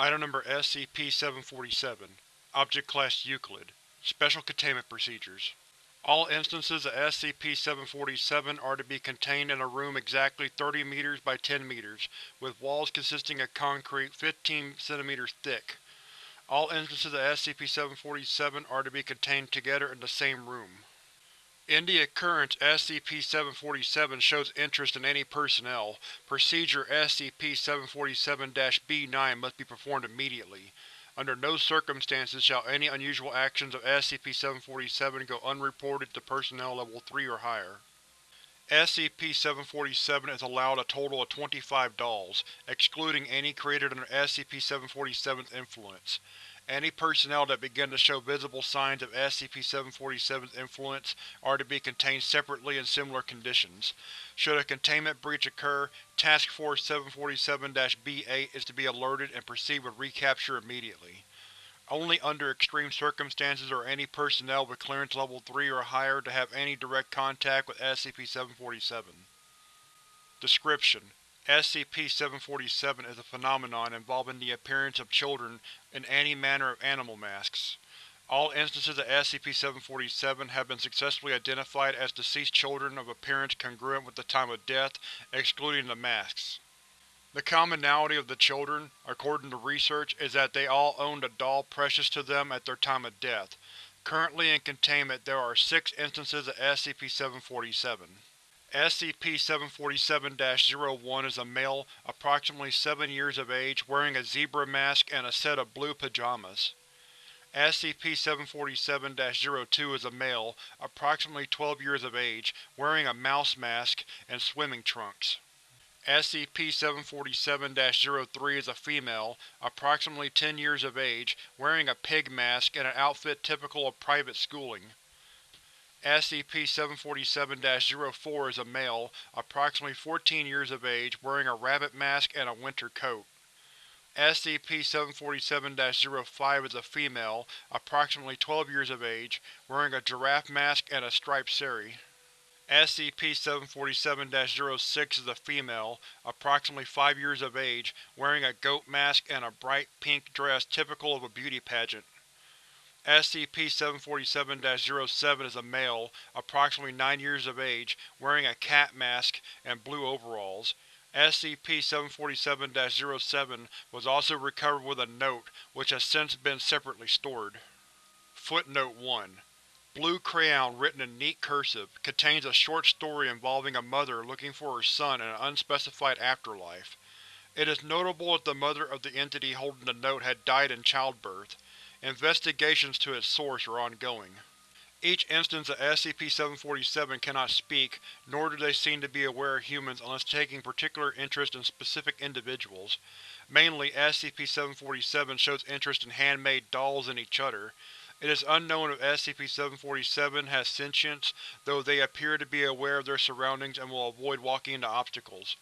Item Number SCP-747 Object Class Euclid Special Containment Procedures All instances of SCP-747 are to be contained in a room exactly 30 meters by 10 meters, with walls consisting of concrete 15 centimeters thick. All instances of SCP-747 are to be contained together in the same room. In the occurrence SCP-747 shows interest in any personnel, Procedure SCP-747-B9 must be performed immediately. Under no circumstances shall any unusual actions of SCP-747 go unreported to Personnel Level 3 or higher. SCP-747 is allowed a total of 25 dolls, excluding any created under SCP-747's influence. Any personnel that begin to show visible signs of SCP-747's influence are to be contained separately in similar conditions. Should a containment breach occur, Task Force 747-B8 is to be alerted and proceed with recapture immediately. Only under extreme circumstances are any personnel with Clearance Level 3 or higher to have any direct contact with SCP-747. Description: SCP-747 is a phenomenon involving the appearance of children in any manner of animal masks. All instances of SCP-747 have been successfully identified as deceased children of appearance congruent with the time of death, excluding the masks. The commonality of the children, according to research, is that they all owned a doll precious to them at their time of death. Currently in containment there are six instances of SCP-747. SCP-747-01 is a male, approximately 7 years of age, wearing a zebra mask and a set of blue pajamas. SCP-747-02 is a male, approximately 12 years of age, wearing a mouse mask and swimming trunks. SCP-747-03 is a female, approximately 10 years of age, wearing a pig mask and an outfit typical of private schooling. SCP-747-04 is a male, approximately 14 years of age, wearing a rabbit mask and a winter coat. SCP-747-05 is a female, approximately 12 years of age, wearing a giraffe mask and a striped sari. SCP-747-06 is a female, approximately 5 years of age, wearing a goat mask and a bright pink dress typical of a beauty pageant. SCP-747-07 is a male, approximately 9 years of age, wearing a cat mask and blue overalls. SCP-747-07 was also recovered with a note, which has since been separately stored. Footnote 1. Blue crayon written in neat cursive, contains a short story involving a mother looking for her son in an unspecified afterlife. It is notable that the mother of the entity holding the note had died in childbirth. Investigations to its source are ongoing. Each instance of SCP-747 cannot speak, nor do they seem to be aware of humans unless taking particular interest in specific individuals. Mainly, SCP-747 shows interest in handmade dolls and each other. It is unknown if SCP-747 has sentience, though they appear to be aware of their surroundings and will avoid walking into obstacles.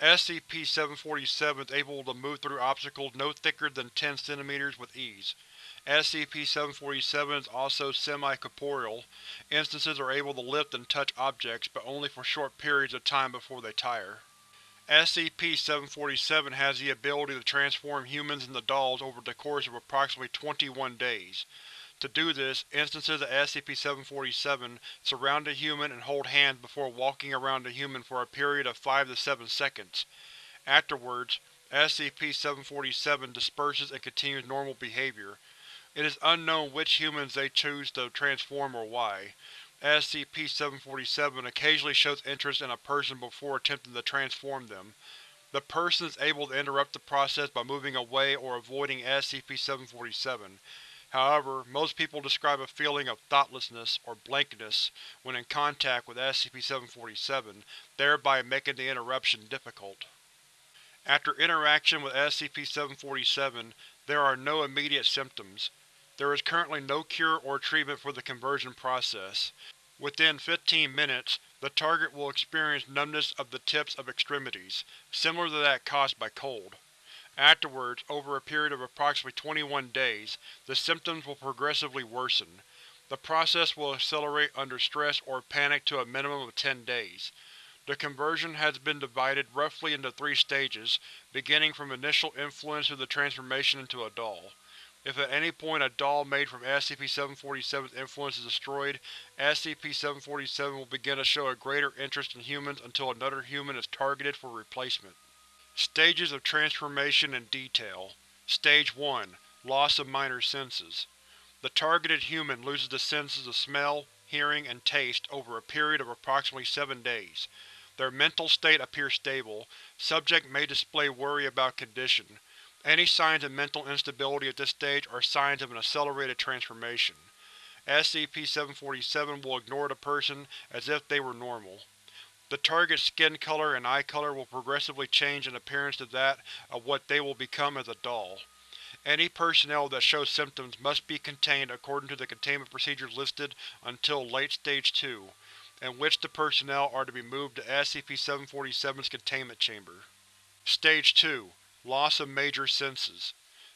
SCP-747 is able to move through obstacles no thicker than 10 cm with ease. SCP-747 is also semi-corporeal. Instances are able to lift and touch objects, but only for short periods of time before they tire. SCP-747 has the ability to transform humans into dolls over the course of approximately 21 days. To do this, instances of SCP-747 surround a human and hold hands before walking around the human for a period of 5 to 7 seconds. Afterwards, SCP-747 disperses and continues normal behavior. It is unknown which humans they choose to transform or why. SCP-747 occasionally shows interest in a person before attempting to transform them. The person is able to interrupt the process by moving away or avoiding SCP-747. However, most people describe a feeling of thoughtlessness or blankness when in contact with SCP-747, thereby making the interruption difficult. After interaction with SCP-747, there are no immediate symptoms. There is currently no cure or treatment for the conversion process. Within 15 minutes, the target will experience numbness of the tips of extremities, similar to that caused by cold. Afterwards, over a period of approximately 21 days, the symptoms will progressively worsen. The process will accelerate under stress or panic to a minimum of 10 days. The conversion has been divided roughly into three stages, beginning from initial influence through the transformation into a doll. If at any point a doll made from SCP-747's influence is destroyed, SCP-747 will begin to show a greater interest in humans until another human is targeted for replacement. Stages of Transformation in Detail Stage 1 Loss of Minor Senses The targeted human loses the senses of smell, hearing, and taste over a period of approximately seven days. Their mental state appears stable. Subject may display worry about condition. Any signs of mental instability at this stage are signs of an accelerated transformation. SCP-747 will ignore the person as if they were normal. The target's skin color and eye color will progressively change in appearance to that of what they will become as a doll. Any personnel that show symptoms must be contained according to the containment procedures listed until Late Stage 2, in which the personnel are to be moved to SCP-747's containment chamber. Stage 2 Loss of Major Senses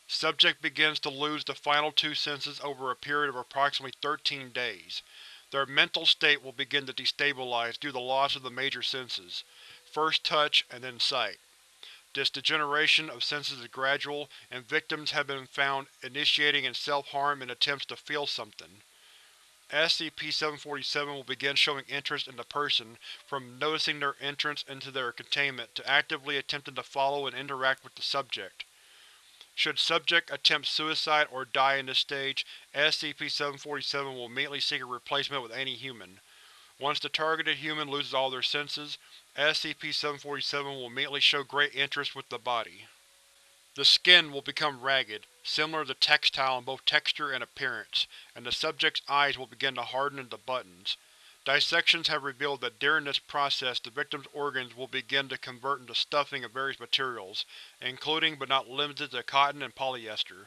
Subject begins to lose the final two senses over a period of approximately 13 days. Their mental state will begin to destabilize due to the loss of the major senses, first touch and then sight. This degeneration of senses is gradual, and victims have been found initiating in self-harm in attempts to feel something. SCP-747 will begin showing interest in the person, from noticing their entrance into their containment to actively attempting to follow and interact with the subject. Should subject attempt suicide or die in this stage, SCP-747 will immediately seek a replacement with any human. Once the targeted human loses all their senses, SCP-747 will immediately show great interest with the body. The skin will become ragged, similar to textile in both texture and appearance, and the subject's eyes will begin to harden into buttons. Dissections have revealed that during this process the victim's organs will begin to convert into stuffing of various materials, including but not limited to cotton and polyester.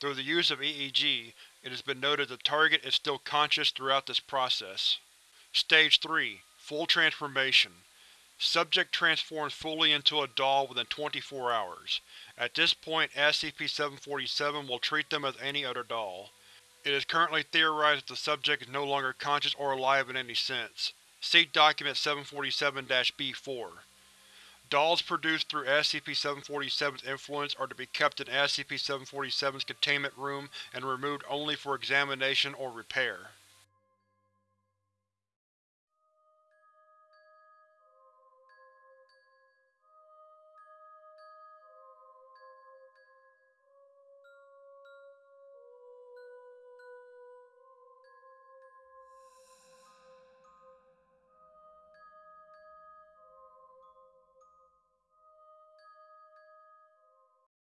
Through the use of EEG, it has been noted the target is still conscious throughout this process. Stage 3 Full Transformation Subject transforms fully into a doll within 24 hours. At this point SCP-747 will treat them as any other doll. It is currently theorized that the subject is no longer conscious or alive in any sense. See Document 747-B4. Dolls produced through SCP-747's influence are to be kept in SCP-747's containment room and removed only for examination or repair.